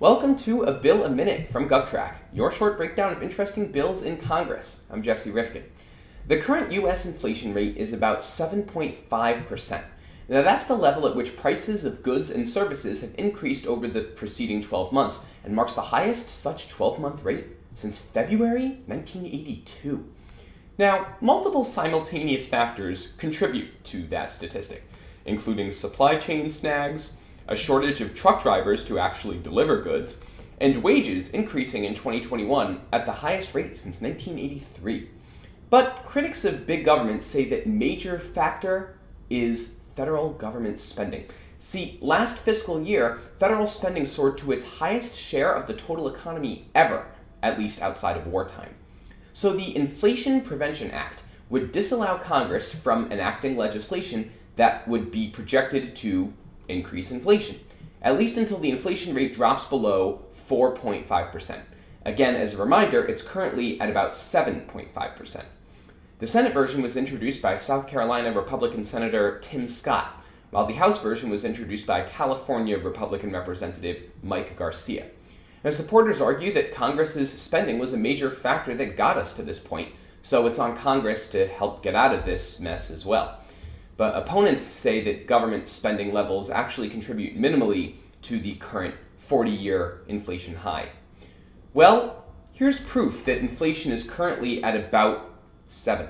Welcome to A Bill a Minute from GovTrack, your short breakdown of interesting bills in Congress. I'm Jesse Rifkin. The current U.S. inflation rate is about 7.5%. Now that's the level at which prices of goods and services have increased over the preceding 12 months and marks the highest such 12-month rate since February 1982. Now, multiple simultaneous factors contribute to that statistic, including supply chain snags, a shortage of truck drivers to actually deliver goods, and wages increasing in 2021 at the highest rate since 1983. But critics of big government say that major factor is federal government spending. See, last fiscal year, federal spending soared to its highest share of the total economy ever, at least outside of wartime. So the Inflation Prevention Act would disallow Congress from enacting legislation that would be projected to increase inflation, at least until the inflation rate drops below 4.5%. Again, as a reminder, it's currently at about 7.5%. The Senate version was introduced by South Carolina Republican Senator Tim Scott, while the House version was introduced by California Republican Representative Mike Garcia. Now, supporters argue that Congress's spending was a major factor that got us to this point, so it's on Congress to help get out of this mess as well. But opponents say that government spending levels actually contribute minimally to the current 40-year inflation high. Well, here's proof that inflation is currently at about 7.